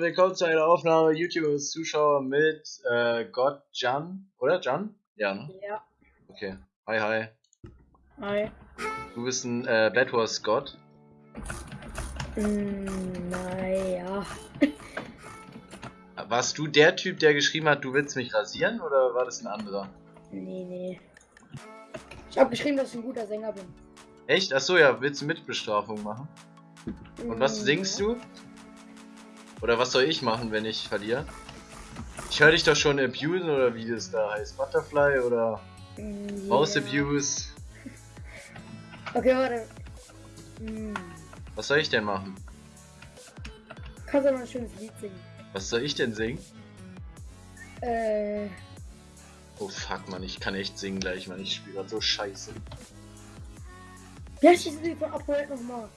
Und willkommen zu einer Aufnahme YouTubers Zuschauer mit äh, Gott Jan, oder Jan? Ja, ne? Ja. Okay. Hi, hi. Hi. Du bist ein äh, Bad Wars Gott. Mm, naja. Warst du der Typ, der geschrieben hat, du willst mich rasieren, oder war das ein anderer? Nee, nee. Ich hab geschrieben, dass ich ein guter Sänger bin. Echt? Achso, ja, willst du Mitbestrafung machen? Und was Mm, singst ja. du? Oder was soll ich machen, wenn ich verliere? Ich höre dich doch schon abusen, oder wie das da heißt. Butterfly oder Mm, Mouse ja. Abuse. Okay, warte. Mm. Was soll ich denn machen? Kannst du noch ein schönes Lied singen? Was soll ich denn singen? Äh. Oh fuck, man, ich kann echt singen gleich, man. Ich spiele grad so scheiße. Heißt dieses Lied von Upworld nochmal?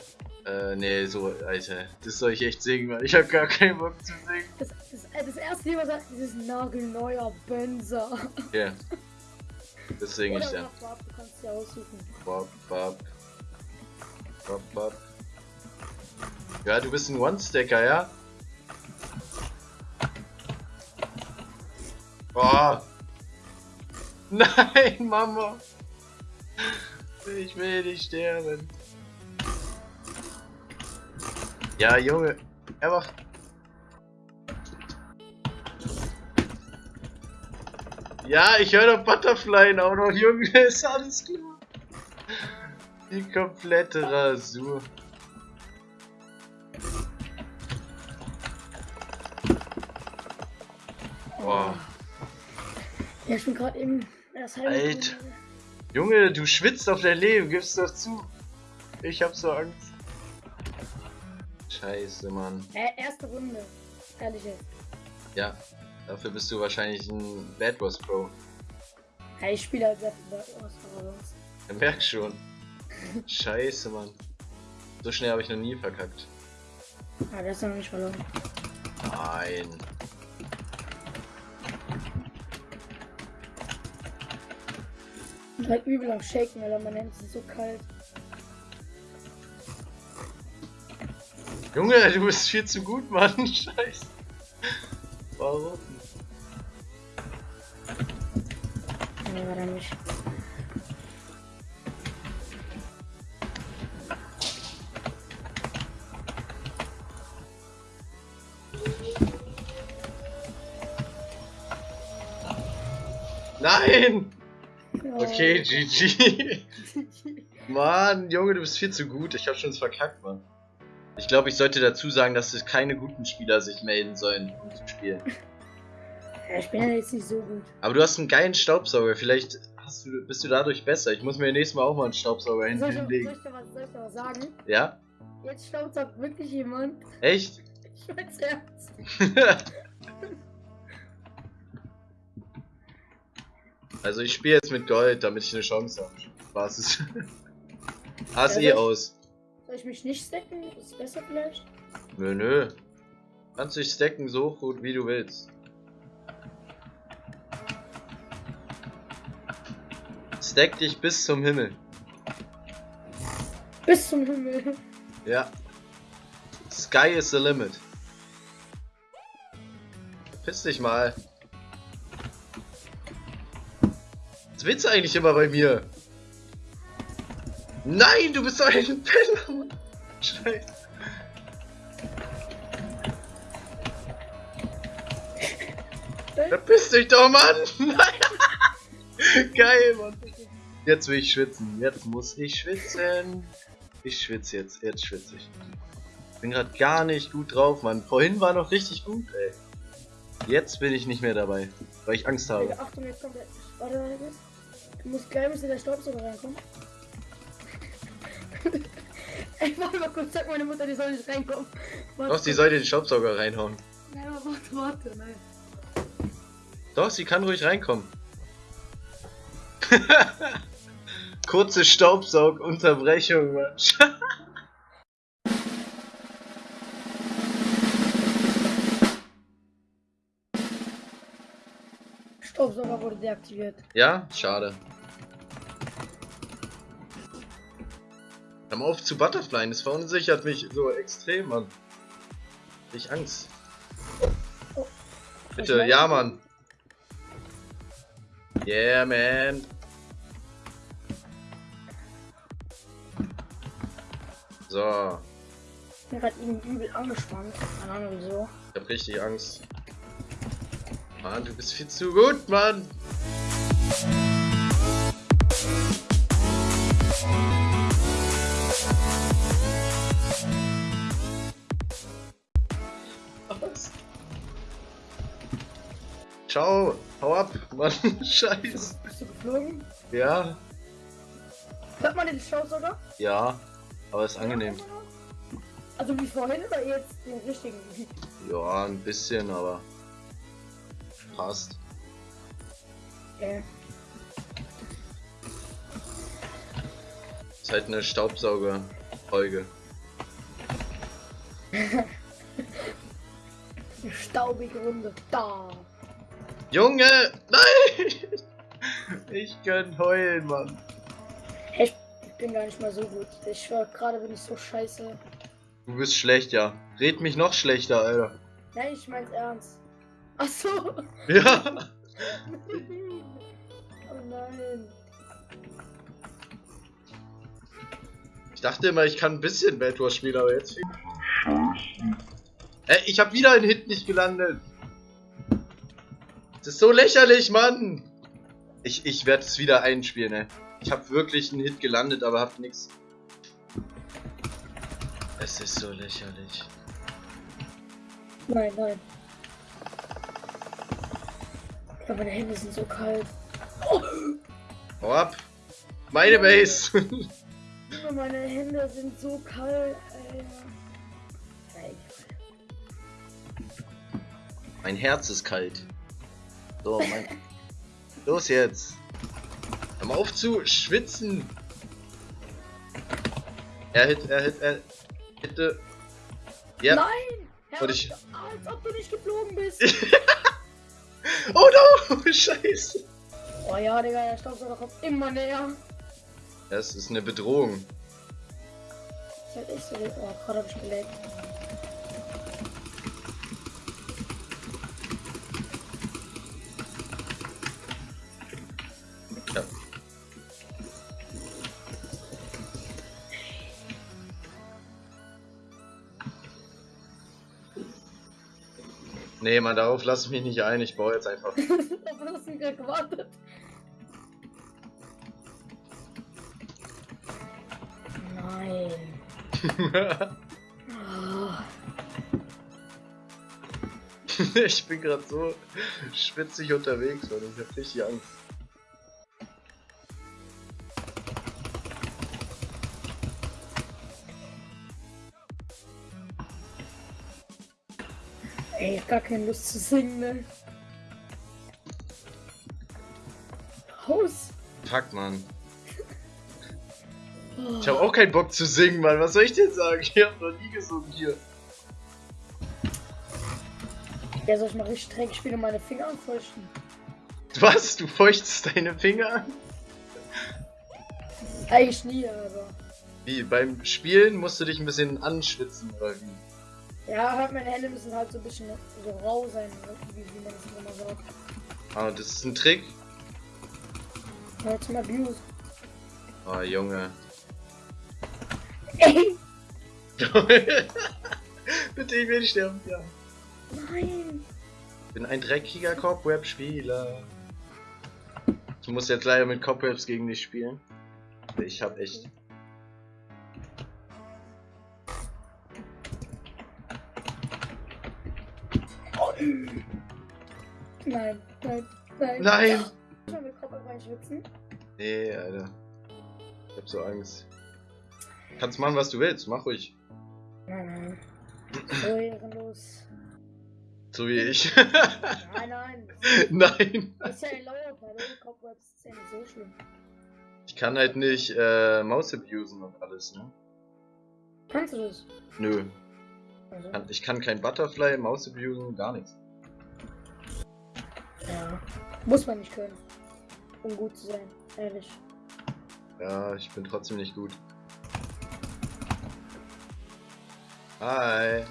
Äh, nee, so, Alter. Das soll ich echt singen, man. Ich hab gar keinen Bock zu singen. Das, das, das erste Lied, was sagt, dieses nagelneuer Benzer. Okay. Das singe ich dann. warte, du kannst dir aussuchen. Bop, bop. Bop, bop. Ja, du bist ein One-Stacker, ja? Oh! Nein, Mama! Ich will nicht sterben. Ja, Junge. Er macht. Ja, ich höre doch Butterfly auch noch, Junge. Ist alles klar. Die komplette Rasur. Boah. Ja, ich bin gerade eben erst halb. Alter. Junge, du schwitzt auf dein Leben, gib's doch zu. Ich hab so Angst. Scheiße, Mann. Äh, erste Runde. Ehrlich jetzt. Ja, dafür bist du wahrscheinlich ein Bad Wars Pro. Ja, ich spiele halt sehr viel Bad Wars, aber sonst. Ich merk schon. Scheiße, Mann. So schnell habe ich noch nie verkackt. Ah, der ist noch nicht verloren. Nein. Ich bin halt übel am Shaken, weil meine Hände sind so kalt. Junge, du bist viel zu gut, Mann. Scheiße. Warum? Nee, war da nicht. Nein! Okay, GG. Mann, Junge, du bist viel zu gut. Ich hab schon verkackt, Mann. Ich glaube, ich sollte dazu sagen, dass es keine guten Spieler sich melden sollen, um zu spielen. Ich bin ja jetzt nicht so gut. Aber du hast einen geilen Staubsauger. Vielleicht du, bist du dadurch besser. Ich muss mir nächstes Mal auch mal einen Staubsauger Soll ich, soll, ich hinlegen. dir was, soll ich dir was sagen? Ja? Jetzt staubsaugt wirklich jemand. Echt? Ich mein's ernst. also ich spiele jetzt mit Gold, damit ich eine Chance habe. Spaß ist. Hast Ja, eh aus. Soll ich mich nicht stacken? Ist besser vielleicht? Nö, nö. Kannst dich stacken so gut wie du willst. Stack dich bis zum Himmel. Bis zum Himmel. Ja. Sky is the limit. Piss dich mal. Was willst du eigentlich immer bei mir? Nein, du bist doch ein Penner. Mann. Scheiße. Verpiss dich doch, Mann! Nein! Geil, Mann. Jetzt will ich schwitzen. Jetzt muss ich schwitzen. Ich schwitze jetzt. Jetzt schwitze ich. Bin gerade gar nicht gut drauf, Mann. Vorhin war noch richtig gut, ey. Jetzt bin ich nicht mehr dabei, weil ich Angst habe. Achtung, jetzt kommt der. Warte, warte, warte. Du musst gleich müsste der Staubsauger reinkommen. Ey, warte mal kurz, sag meine Mutter, die soll nicht reinkommen. Warte, Doch, sie sollte den Staubsauger reinhauen. Nein, aber warte, warte, nein. Doch, sie kann ruhig reinkommen. Kurze Staubsaugunterbrechung, Mann. Staubsauger wurde deaktiviert. Ja, schade. Hör mal auf zu Butterfly, das verunsichert mich so extrem, Mann. Ich Angst. Oh. Bitte, ja, Mann. Yeah, man. So, Ich bin gerade irgendwie übel angespannt. Keine Ahnung wieso. ich hab richtig Angst. Mann, du bist viel zu gut, Mann. Ciao, hau ab, Mann, scheiß. Bist du geflogen? Ja, Hört man den Show sogar? ja, aber ist angenehm. Also wie vorhin oder jetzt den richtigen? Ja, ein bisschen, aber passt. Okay. Ist halt eine Staubsauger-Folge. Eine staubige Runde. Da. Junge! Nein! Ich kann heulen, Mann. Ich bin gar nicht mal so gut. Ich schwör, gerade bin ich so scheiße. Du bist schlecht, ja. Red mich noch schlechter, Alter. Nein, ich mein's ernst. Ach so. Ja! oh nein. Ich dachte immer, ich kann ein bisschen Bad Wars spielen, aber jetzt. Ey, ich hab wieder einen Hit nicht gelandet. Das ist so lächerlich, Mann! Ich, ich werde es wieder einspielen, ey. Ich habe wirklich einen Hit gelandet, aber hab nix. Es ist so lächerlich. Nein, nein. Ja, meine Hände sind so kalt. Oh, Hau ab! Meine Base! Meine Hände sind so kalt, Alter. Ey, mein Herz ist kalt. So, mein. Los jetzt! Hör mal auf zu schwitzen! Er hit, er hit, er hitte. Ja. Nein! Herr, ich- als ob du nicht geflogen bist. Oh no! Scheiße! oh ja, Digga, der Staubsauger kommt immer näher. Das ist eine Bedrohung. Das ist echt so. Oh, gerade hab ich gelegt. Nee, man, darauf lasse ich mich nicht ein. Ich baue jetzt einfach. Auf was du gerade gewartet? Nein. Ich bin gerade so schwitzig unterwegs, Mann. Ich hab richtig Angst. Gar keine Lust zu singen, ne? Haus. Fuck, Mann. Oh. Ich habe auch keinen Bock zu singen, Mann. Was soll ich denn sagen? Ich hab noch nie gesungen hier. Ja, soll ich mal richtig dreckig spielen und meine Finger anfeuchten? Was? Du feuchtest deine Finger an? Eigentlich nie, aber. Wie? Beim Spielen musst du dich ein bisschen anschwitzen, oder wie? Ja, halt meine Hände müssen halt so ein bisschen so rau sein, ne? wie, wie man das immer sagt. Ah, das ist ein Trick. Ja, zum Abuse. Oh, Junge. Ey! Bitte, ich will sterben. Ja. Nein! Ich bin ein dreckiger Cobweb-Spieler. Ich muss jetzt leider mit Cobwebs gegen dich spielen. Ich hab echt. Nein, nein, nein. Nein! Sollen wir Kopf einfach schwitzen? Nee, Alter. Ich hab so Angst. Kannst machen, was du willst. Mach ruhig. Nein, nein. So ehrenlos. So wie ich. Nein, nein. Nein. Das ist ja ein Pedal. Cobwebs ist ja nicht so schlimm. Ich kann halt nicht äh, Maus abusen und alles, ne? Kannst du das? Nö. Also, Ich kann kein Butterfly, Maus abusen, gar nichts. ja. Muss man nicht können. Um gut zu sein. Ehrlich. Ja, ich bin trotzdem nicht gut. Hi.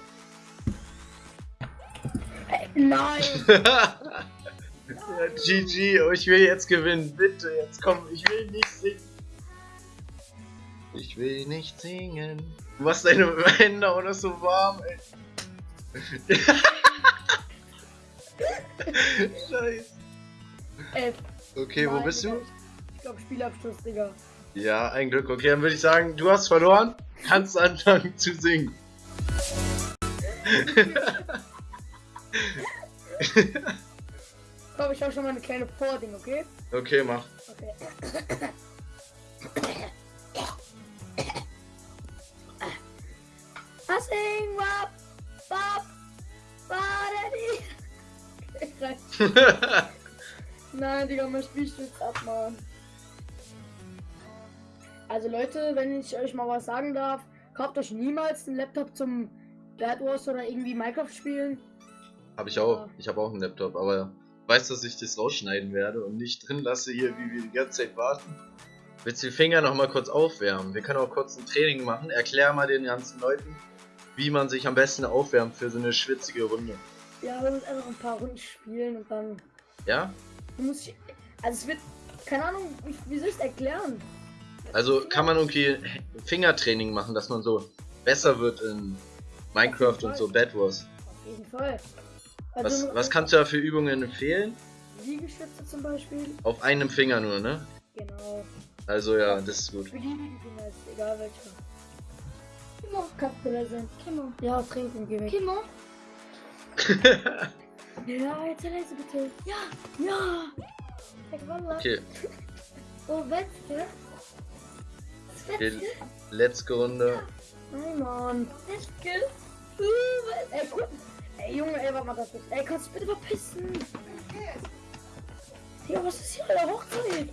Nein! ja, GG, oh, ich will jetzt gewinnen, bitte, jetzt komm, ich will nicht singen. Ich will nicht singen. Du machst deine Hände auch noch so warm, ey. Scheiße. Elf. Okay, wo bist du? Ich glaube Spielabschluss, Digga. Ja, ein Glück. Okay, dann würde ich sagen, du hast verloren, kannst anfangen zu singen. Komm, ich hab schon mal eine kleine Vording, okay? okay, mach. Okay. Passing, wap, wap, Badadi. Nein, Digga, mein Spiel stürzt ab, Mann. Also Leute, wenn ich euch mal was sagen darf, kauft euch niemals einen Laptop zum Bad Wars oder irgendwie Minecraft spielen. Hab ich auch. Ich habe auch einen Laptop, aber weißt du, dass ich das rausschneiden werde und nicht drin lasse hier, wie wir die ganze Zeit warten? Willst du die Finger noch mal kurz aufwärmen? Wir können auch kurz ein Training machen. Erklär mal den ganzen Leuten, wie man sich am besten aufwärmt für so eine schwitzige Runde. Ja, wir müssen einfach ein paar Runden spielen und dann Ja? muss ich. Also es wird. Keine Ahnung, wie, wie soll ich es erklären? Also kann man irgendwie Fingertraining machen, dass man so besser wird in Minecraft und so Bad Wars. Auf jeden Fall. Was, Also, was kannst du da für Übungen empfehlen? Liegestütze zum Beispiel. Auf einem Finger nur, ne? Genau. Also ja, das ist gut. Beliebigen Finger ist egal welcher. Kimo. Kann präsent. Kimo. Ja, trinken gehen wir. Kimo. Ja, jetzt leise bitte. Ja. Ja. Ich okay, Oh, Wetzke. okay, letzte Runde. Nein, Mann. Wetzke. Uh, Ey, guck. Ey, Junge, ey, warte mal das ist. Ey, kannst du bitte verpissen? Ja, was ist hier an der Hochzeit?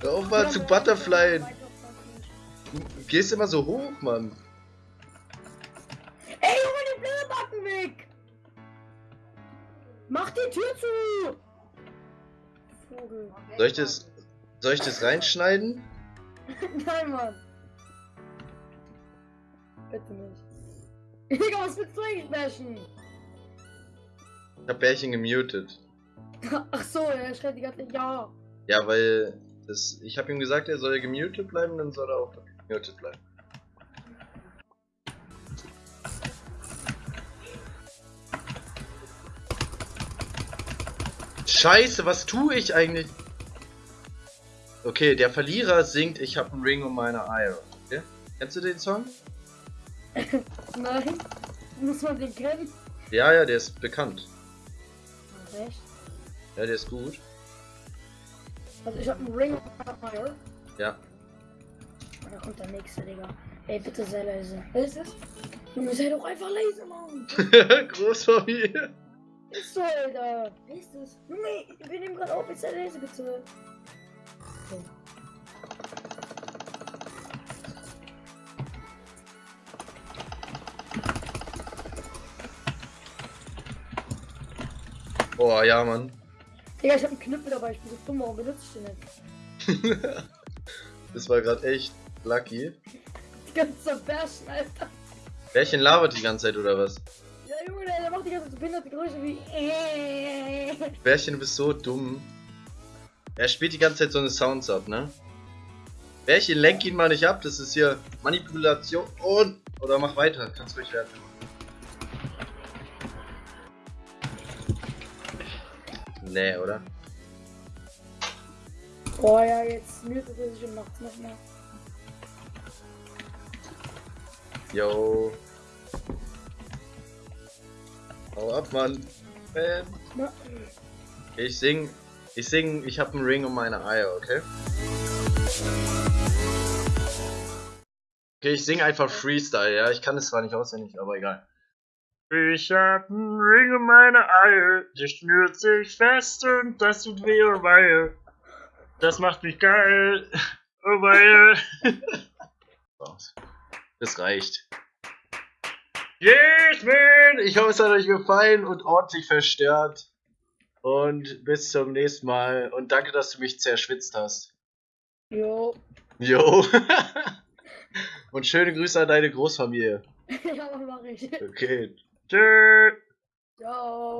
Hör auf mal zu Butterfly. Du gehst immer so hoch, Mann. Ey, Junge, die blöde Backen weg! Mach die Tür zu! Vogel. Soll ich das, soll ich das reinschneiden? Nein, Mann. Bitte nicht. Digga, was willst du eigentlich bashen? Ich hab Bärchen gemutet. Ach so, er schreit die ganze Zeit, ja. Ja, weil das, ich habe ihm gesagt, er soll gemutet bleiben, dann soll er auch gemutet bleiben. Scheiße, was tue ich eigentlich? Okay, der Verlierer singt Ich hab einen Ring um meine Eier. Okay? Kennst du den Song? Nein. Muss man den kennen? Ja, ja, der ist bekannt. Echt? Ja, der ist gut. Also ich hab einen Ring of Fire. Ja. Und da kommt der nächste, Digga. Ey, bitte sei leise. Was ist das? Junge, sei doch einfach leise, Mann. Großfamilie. Ist so, Alter. Wer ist das? Junge, wir nehmen gerade auf, jetzt sei leise, bitte. So. Oh, ja, Mann. Digga, ich hab einen Knüppel dabei, ich bin so dumm, warum benutze ich den nicht? Das war gerade echt lucky. Die ganze Zerberschen, Alter. Bärchen labert die ganze Zeit oder was? Ja, Junge, der, macht die ganze Zeit so behinderte Geräusche wie. Bärchen, du bist so dumm. Er spielt die ganze Zeit so eine Sounds ab, ne? Bärchen, lenk ihn mal nicht ab, das ist hier Manipulation und. Oder mach weiter, kannst ruhig werden. Nee, oder? Boah, ja, jetzt mutet er sich und macht's nochmal. Yo. Hau ab, Mann. Man. Na, Ich sing. Ich sing, ich hab einen Ring um meine Eier, okay? Okay, ich sing einfach Freestyle, ja. Ich kann es zwar nicht auswendig, aber egal. Ich hab einen Ring um meine Eier, der schnürt sich fest und das tut weh, oh weia. Das macht mich geil, oh weia. Das reicht. Yes, man! Ich hoffe, es hat euch gefallen und ordentlich verstört. Und bis zum nächsten Mal. Und danke, dass du mich zerschwitzt hast. jo. Jo. und Und schöne Grüße an deine Großfamilie. ja, mach ich. Okay. Tschüss. Ciao.